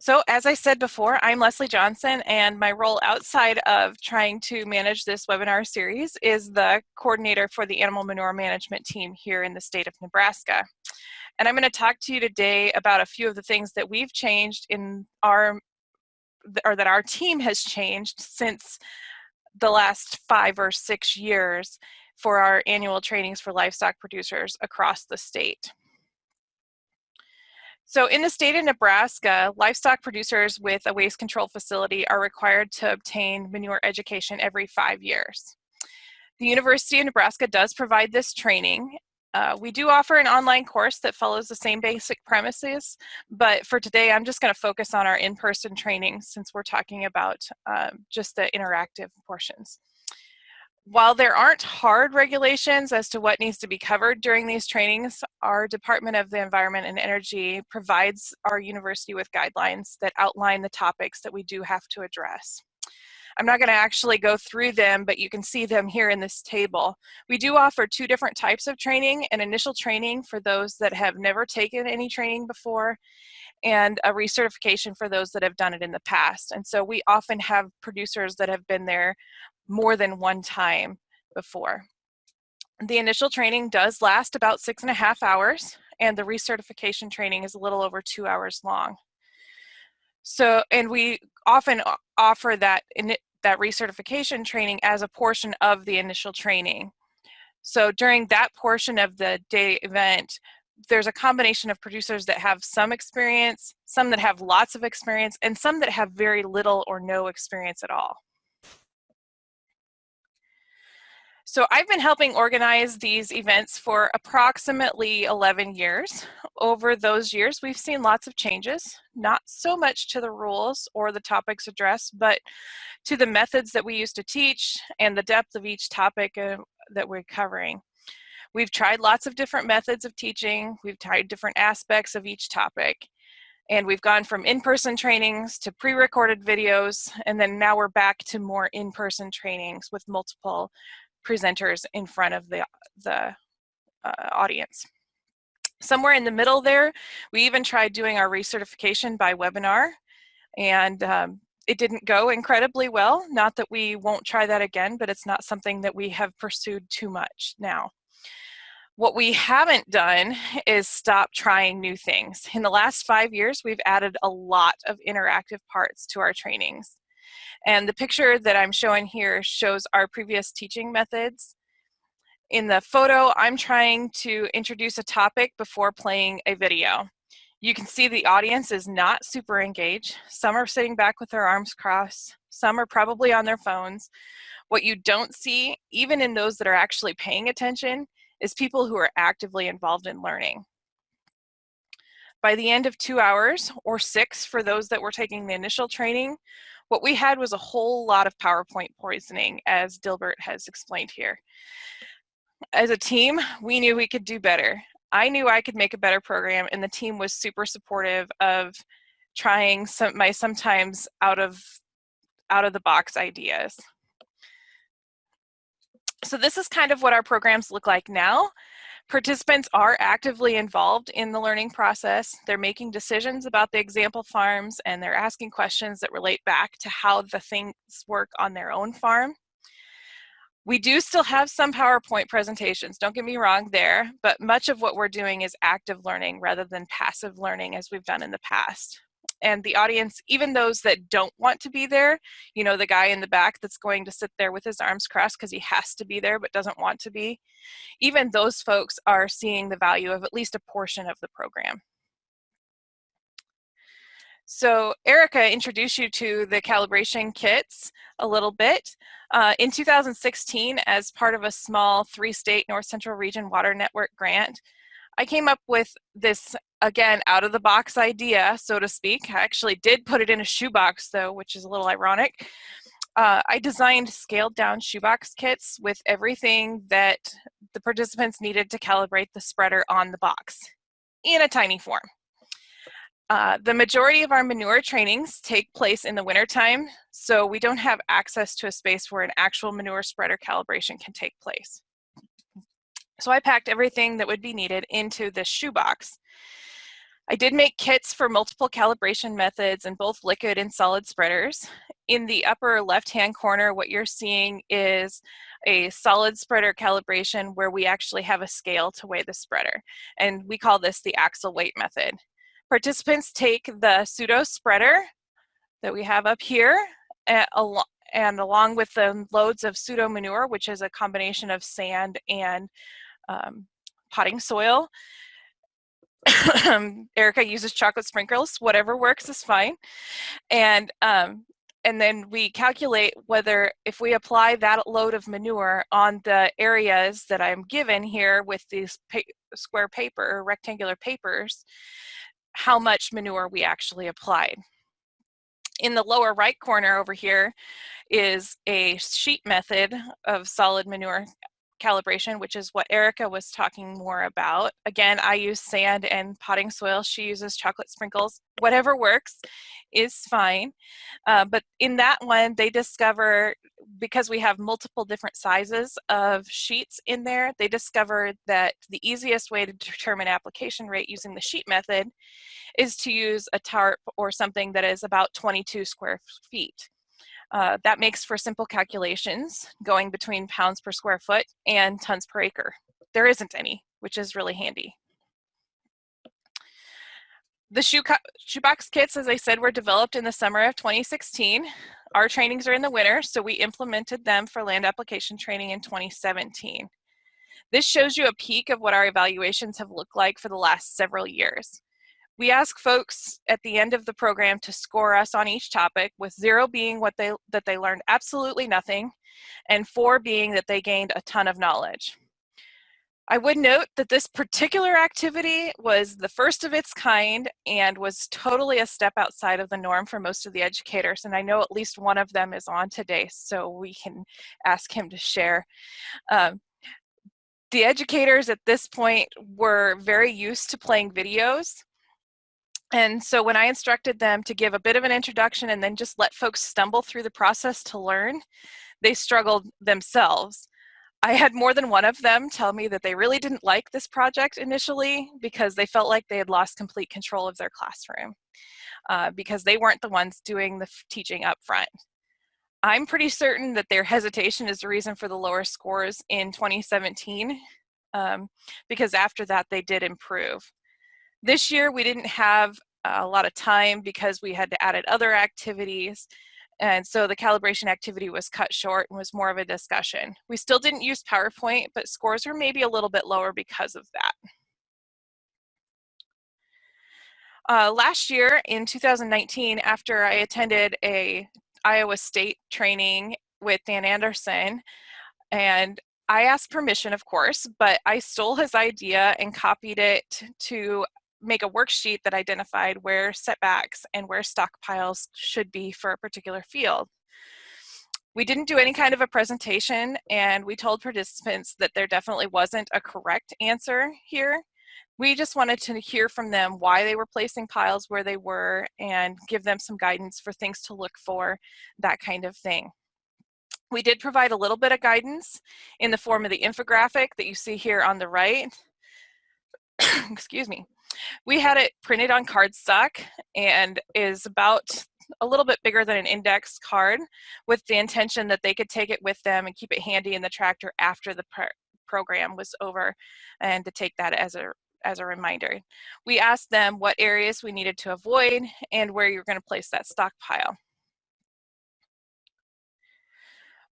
So as I said before, I'm Leslie Johnson and my role outside of trying to manage this webinar series is the coordinator for the animal manure management team here in the state of Nebraska. And I'm going to talk to you today about a few of the things that we've changed in our, or that our team has changed since the last five or six years for our annual trainings for livestock producers across the state. So in the state of Nebraska, livestock producers with a waste control facility are required to obtain manure education every five years. The University of Nebraska does provide this training. Uh, we do offer an online course that follows the same basic premises, but for today I'm just going to focus on our in-person training since we're talking about um, just the interactive portions while there aren't hard regulations as to what needs to be covered during these trainings, our Department of the Environment and Energy provides our university with guidelines that outline the topics that we do have to address. I'm not going to actually go through them, but you can see them here in this table. We do offer two different types of training, an initial training for those that have never taken any training before, and a recertification for those that have done it in the past. And so we often have producers that have been there more than one time before. The initial training does last about six and a half hours and the recertification training is a little over two hours long. So, and we often offer that, in, that recertification training as a portion of the initial training. So during that portion of the day event, there's a combination of producers that have some experience, some that have lots of experience, and some that have very little or no experience at all. So I've been helping organize these events for approximately 11 years. Over those years, we've seen lots of changes, not so much to the rules or the topics addressed, but to the methods that we use to teach and the depth of each topic uh, that we're covering. We've tried lots of different methods of teaching. We've tried different aspects of each topic. And we've gone from in-person trainings to pre-recorded videos, and then now we're back to more in-person trainings with multiple presenters in front of the, the uh, audience. Somewhere in the middle there, we even tried doing our recertification by webinar and um, it didn't go incredibly well. Not that we won't try that again, but it's not something that we have pursued too much now. What we haven't done is stop trying new things. In the last five years, we've added a lot of interactive parts to our trainings. And the picture that I'm showing here shows our previous teaching methods. In the photo, I'm trying to introduce a topic before playing a video. You can see the audience is not super engaged. Some are sitting back with their arms crossed. Some are probably on their phones. What you don't see, even in those that are actually paying attention, is people who are actively involved in learning. By the end of two hours, or six for those that were taking the initial training, what we had was a whole lot of PowerPoint poisoning, as Dilbert has explained here. As a team, we knew we could do better. I knew I could make a better program, and the team was super supportive of trying some my sometimes out of out of the box ideas. So this is kind of what our programs look like now. Participants are actively involved in the learning process. They're making decisions about the example farms and they're asking questions that relate back to how the things work on their own farm. We do still have some PowerPoint presentations, don't get me wrong there, but much of what we're doing is active learning rather than passive learning as we've done in the past and the audience, even those that don't want to be there, you know, the guy in the back that's going to sit there with his arms crossed because he has to be there but doesn't want to be, even those folks are seeing the value of at least a portion of the program. So Erica introduced you to the calibration kits a little bit. Uh, in 2016, as part of a small three-state North Central Region Water Network grant, I came up with this, again, out of the box idea, so to speak. I actually did put it in a shoebox though, which is a little ironic. Uh, I designed scaled down shoebox kits with everything that the participants needed to calibrate the spreader on the box in a tiny form. Uh, the majority of our manure trainings take place in the wintertime, so we don't have access to a space where an actual manure spreader calibration can take place. So I packed everything that would be needed into this shoebox. I did make kits for multiple calibration methods in both liquid and solid spreaders. In the upper left-hand corner, what you're seeing is a solid spreader calibration where we actually have a scale to weigh the spreader. And we call this the axle weight method. Participants take the pseudo spreader that we have up here and, along with the loads of pseudo manure, which is a combination of sand and um, potting soil. Erica uses chocolate sprinkles, whatever works is fine. And um, and then we calculate whether if we apply that load of manure on the areas that I'm given here with these pa square paper, rectangular papers, how much manure we actually applied. In the lower right corner over here is a sheet method of solid manure calibration, which is what Erica was talking more about. Again, I use sand and potting soil. She uses chocolate sprinkles. Whatever works is fine. Uh, but in that one, they discover, because we have multiple different sizes of sheets in there, they discovered that the easiest way to determine application rate using the sheet method is to use a tarp or something that is about 22 square feet. Uh, that makes for simple calculations going between pounds per square foot and tons per acre. There isn't any, which is really handy. The shoe shoebox kits, as I said, were developed in the summer of 2016. Our trainings are in the winter, so we implemented them for land application training in 2017. This shows you a peek of what our evaluations have looked like for the last several years. We ask folks at the end of the program to score us on each topic, with zero being what they, that they learned absolutely nothing, and four being that they gained a ton of knowledge. I would note that this particular activity was the first of its kind and was totally a step outside of the norm for most of the educators. And I know at least one of them is on today, so we can ask him to share. Um, the educators at this point were very used to playing videos and so when I instructed them to give a bit of an introduction and then just let folks stumble through the process to learn, they struggled themselves. I had more than one of them tell me that they really didn't like this project initially because they felt like they had lost complete control of their classroom uh, because they weren't the ones doing the teaching up front. I'm pretty certain that their hesitation is the reason for the lower scores in 2017 um, because after that they did improve. This year we didn't have a lot of time because we had to added other activities. And so the calibration activity was cut short and was more of a discussion. We still didn't use PowerPoint, but scores were maybe a little bit lower because of that. Uh, last year in 2019, after I attended a Iowa State training with Dan Andersen, and I asked permission, of course, but I stole his idea and copied it to make a worksheet that identified where setbacks and where stockpiles should be for a particular field. We didn't do any kind of a presentation and we told participants that there definitely wasn't a correct answer here. We just wanted to hear from them why they were placing piles where they were and give them some guidance for things to look for, that kind of thing. We did provide a little bit of guidance in the form of the infographic that you see here on the right. Excuse me. We had it printed on cardstock and is about a little bit bigger than an index card with the intention that they could take it with them and keep it handy in the tractor after the program was over and to take that as a as a reminder. We asked them what areas we needed to avoid and where you're going to place that stockpile.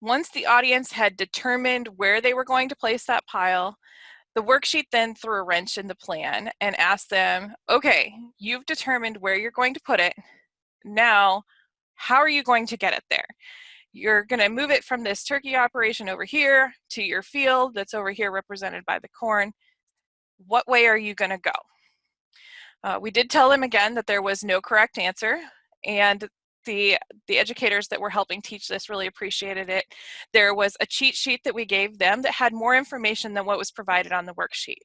Once the audience had determined where they were going to place that pile, the worksheet then threw a wrench in the plan and asked them, okay, you've determined where you're going to put it. Now, how are you going to get it there? You're gonna move it from this turkey operation over here to your field that's over here represented by the corn. What way are you gonna go? Uh, we did tell them again that there was no correct answer and the the educators that were helping teach this really appreciated it. There was a cheat sheet that we gave them that had more information than what was provided on the worksheet.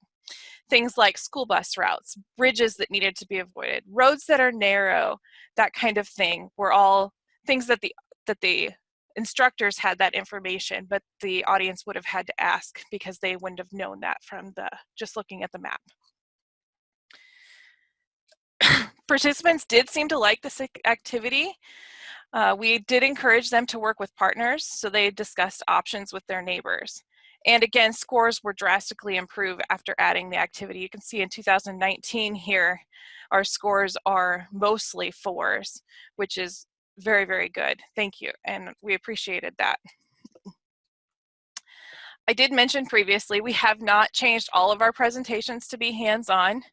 Things like school bus routes, bridges that needed to be avoided, roads that are narrow, that kind of thing were all things that the that the instructors had that information, but the audience would have had to ask because they wouldn't have known that from the just looking at the map. Participants did seem to like this activity. Uh, we did encourage them to work with partners, so they discussed options with their neighbors. And again, scores were drastically improved after adding the activity. You can see in 2019 here, our scores are mostly fours, which is very, very good. Thank you, and we appreciated that. I did mention previously, we have not changed all of our presentations to be hands-on.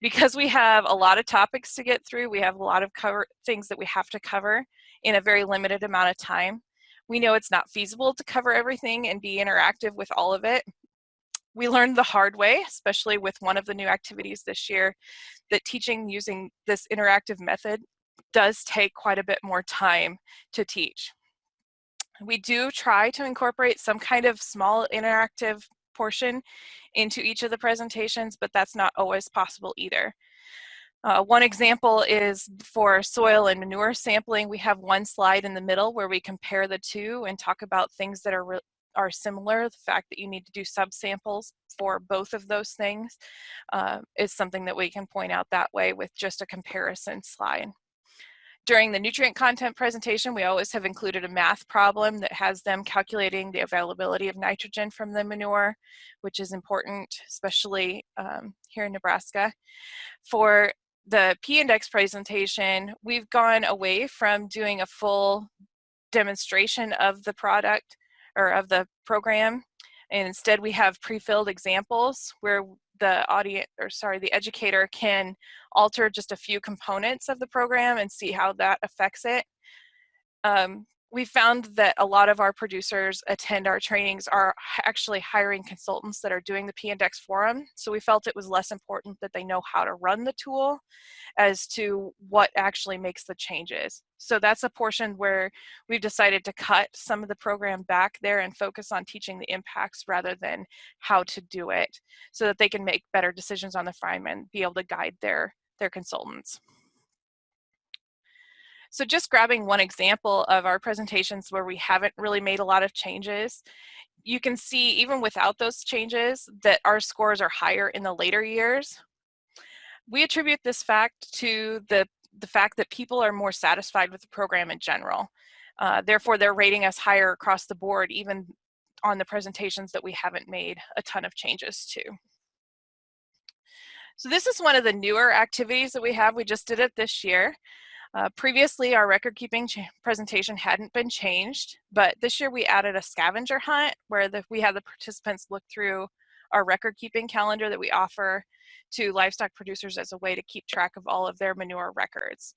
Because we have a lot of topics to get through, we have a lot of cover things that we have to cover in a very limited amount of time. We know it's not feasible to cover everything and be interactive with all of it. We learned the hard way, especially with one of the new activities this year, that teaching using this interactive method does take quite a bit more time to teach. We do try to incorporate some kind of small interactive portion into each of the presentations, but that's not always possible either. Uh, one example is for soil and manure sampling. We have one slide in the middle where we compare the two and talk about things that are are similar. The fact that you need to do subsamples for both of those things uh, is something that we can point out that way with just a comparison slide. During the nutrient content presentation, we always have included a math problem that has them calculating the availability of nitrogen from the manure, which is important, especially um, here in Nebraska. For the P-index presentation, we've gone away from doing a full demonstration of the product or of the program. And instead we have pre-filled examples where the audience, or sorry, the educator can alter just a few components of the program and see how that affects it. Um, we found that a lot of our producers attend our trainings are actually hiring consultants that are doing the P-Index forum. So we felt it was less important that they know how to run the tool as to what actually makes the changes. So that's a portion where we've decided to cut some of the program back there and focus on teaching the impacts rather than how to do it so that they can make better decisions on the farm and be able to guide their, their consultants. So just grabbing one example of our presentations where we haven't really made a lot of changes, you can see even without those changes that our scores are higher in the later years. We attribute this fact to the, the fact that people are more satisfied with the program in general. Uh, therefore, they're rating us higher across the board, even on the presentations that we haven't made a ton of changes to. So this is one of the newer activities that we have. We just did it this year. Uh, previously, our record keeping presentation hadn't been changed, but this year we added a scavenger hunt where the, we had the participants look through our record keeping calendar that we offer to livestock producers as a way to keep track of all of their manure records.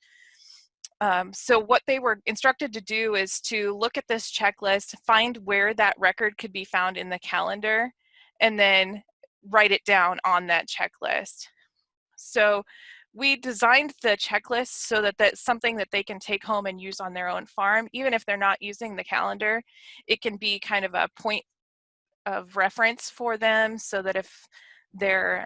Um, so what they were instructed to do is to look at this checklist, find where that record could be found in the calendar, and then write it down on that checklist. So we designed the checklist so that that's something that they can take home and use on their own farm. Even if they're not using the calendar, it can be kind of a point of reference for them so that if their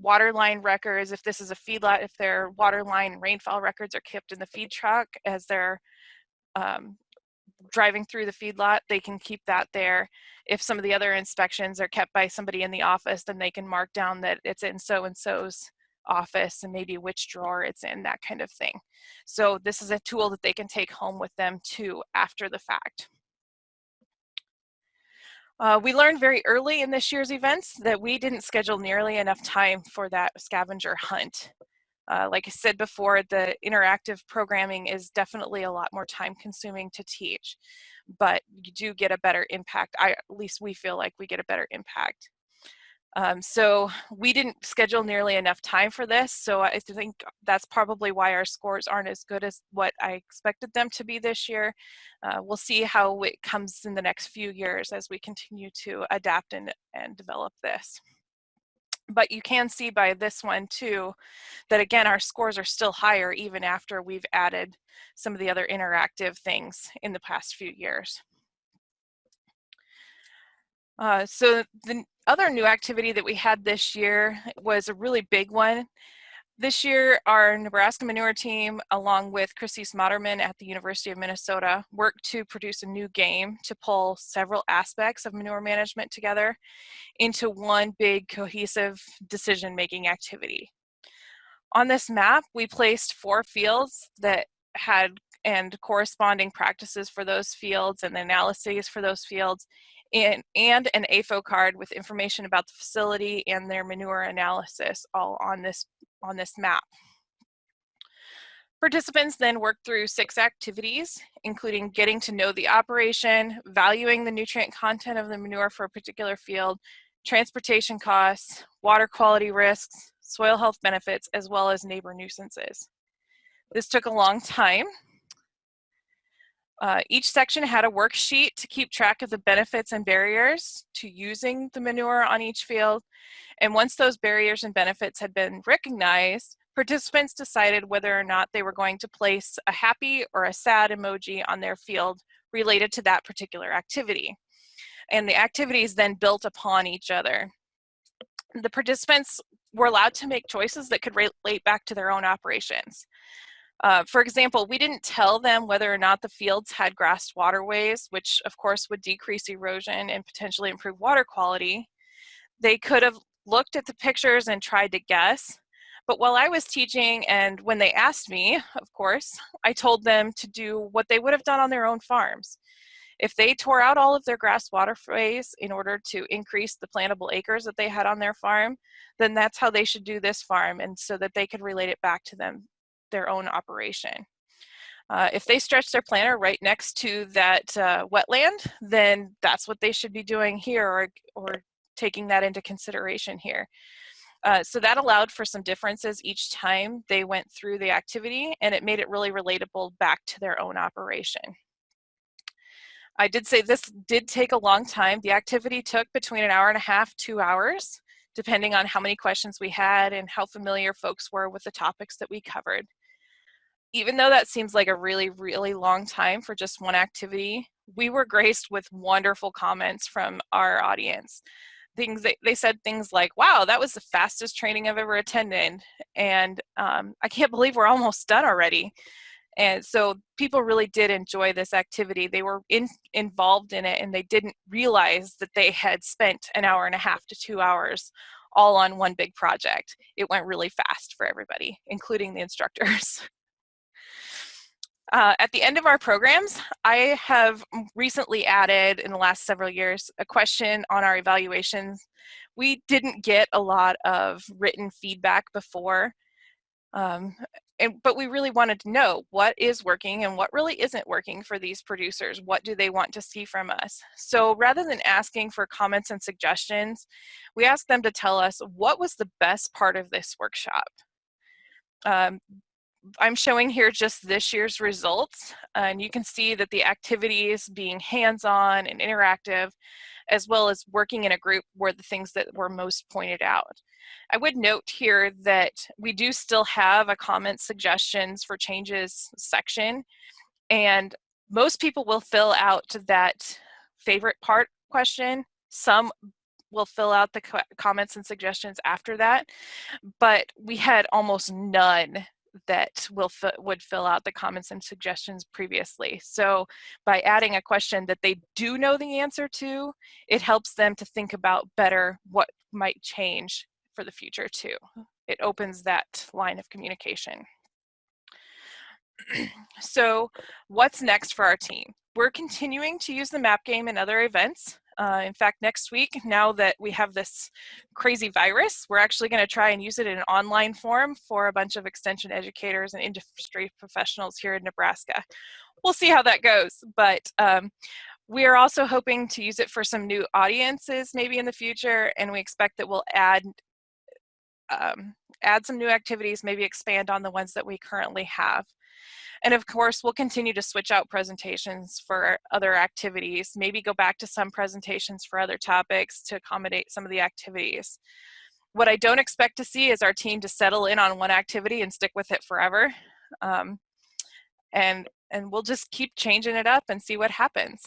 water line records, if this is a feedlot, if their water line rainfall records are kept in the feed truck as they're um, driving through the feedlot, they can keep that there. If some of the other inspections are kept by somebody in the office, then they can mark down that it's in so-and-so's office and maybe which drawer it's in, that kind of thing. So this is a tool that they can take home with them too after the fact. Uh, we learned very early in this year's events that we didn't schedule nearly enough time for that scavenger hunt. Uh, like I said before, the interactive programming is definitely a lot more time consuming to teach, but you do get a better impact. I, at least we feel like we get a better impact. Um, so we didn't schedule nearly enough time for this, so I think that's probably why our scores aren't as good as what I expected them to be this year. Uh, we'll see how it comes in the next few years as we continue to adapt and, and develop this. But you can see by this one too, that again, our scores are still higher even after we've added some of the other interactive things in the past few years. Uh, so the other new activity that we had this year was a really big one. This year, our Nebraska Manure team, along with Chryseis Modderman at the University of Minnesota, worked to produce a new game to pull several aspects of manure management together into one big cohesive decision-making activity. On this map, we placed four fields that had and corresponding practices for those fields and analyses for those fields and, and an AFO card with information about the facility and their manure analysis all on this, on this map. Participants then work through six activities, including getting to know the operation, valuing the nutrient content of the manure for a particular field, transportation costs, water quality risks, soil health benefits, as well as neighbor nuisances. This took a long time. Uh, each section had a worksheet to keep track of the benefits and barriers to using the manure on each field. And once those barriers and benefits had been recognized, participants decided whether or not they were going to place a happy or a sad emoji on their field related to that particular activity. And the activities then built upon each other. The participants were allowed to make choices that could relate back to their own operations. Uh, for example, we didn't tell them whether or not the fields had grassed waterways, which of course would decrease erosion and potentially improve water quality. They could have looked at the pictures and tried to guess. But while I was teaching and when they asked me, of course, I told them to do what they would have done on their own farms. If they tore out all of their grass waterways in order to increase the plantable acres that they had on their farm, then that's how they should do this farm and so that they could relate it back to them their own operation. Uh, if they stretch their planter right next to that uh, wetland, then that's what they should be doing here or, or taking that into consideration here. Uh, so that allowed for some differences each time they went through the activity and it made it really relatable back to their own operation. I did say this did take a long time. The activity took between an hour and a half, two hours, depending on how many questions we had and how familiar folks were with the topics that we covered even though that seems like a really, really long time for just one activity, we were graced with wonderful comments from our audience. Things they, they said things like, wow, that was the fastest training I've ever attended. And um, I can't believe we're almost done already. And so people really did enjoy this activity. They were in, involved in it and they didn't realize that they had spent an hour and a half to two hours all on one big project. It went really fast for everybody, including the instructors. Uh, at the end of our programs, I have recently added in the last several years a question on our evaluations. We didn't get a lot of written feedback before, um, and, but we really wanted to know what is working and what really isn't working for these producers. What do they want to see from us? So rather than asking for comments and suggestions, we asked them to tell us what was the best part of this workshop. Um, I'm showing here just this year's results, and you can see that the activities being hands-on and interactive, as well as working in a group were the things that were most pointed out. I would note here that we do still have a comment suggestions for changes section, and most people will fill out that favorite part question. Some will fill out the comments and suggestions after that, but we had almost none that will would fill out the comments and suggestions previously. So by adding a question that they do know the answer to, it helps them to think about better what might change for the future too. It opens that line of communication. so what's next for our team? We're continuing to use the map game in other events. Uh, in fact, next week, now that we have this crazy virus, we're actually going to try and use it in an online form for a bunch of extension educators and industry professionals here in Nebraska. We'll see how that goes, but um, we are also hoping to use it for some new audiences maybe in the future, and we expect that we'll add um, add some new activities, maybe expand on the ones that we currently have. And of course, we'll continue to switch out presentations for other activities, maybe go back to some presentations for other topics to accommodate some of the activities. What I don't expect to see is our team to settle in on one activity and stick with it forever. Um, and, and we'll just keep changing it up and see what happens.